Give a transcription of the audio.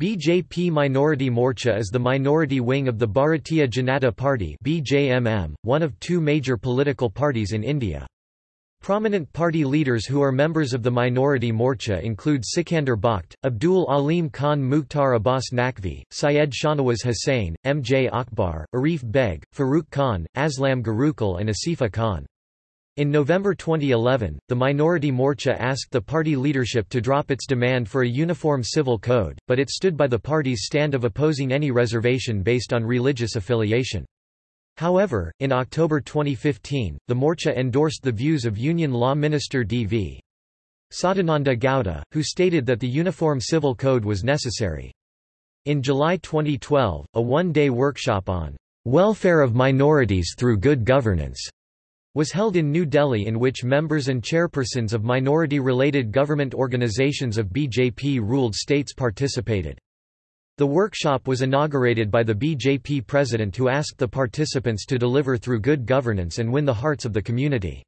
BJP Minority Morcha is the minority wing of the Bharatiya Janata Party BJMM, one of two major political parties in India. Prominent party leaders who are members of the Minority Morcha include Sikandar Bakht, Abdul Alim Khan Mukhtar Abbas Naqvi, Syed Shahnawaz Hussain, M. J. Akbar, Arif Beg, Farooq Khan, Aslam Gurukkal and Asifa Khan. In November 2011, the Minority Morcha asked the party leadership to drop its demand for a uniform civil code, but it stood by the party's stand of opposing any reservation based on religious affiliation. However, in October 2015, the Morcha endorsed the views of Union Law Minister D.V. Sadananda Gowda, who stated that the Uniform Civil Code was necessary. In July 2012, a one-day workshop on welfare of minorities through good governance was held in New Delhi in which members and chairpersons of minority-related government organizations of BJP-ruled states participated. The workshop was inaugurated by the BJP president who asked the participants to deliver through good governance and win the hearts of the community.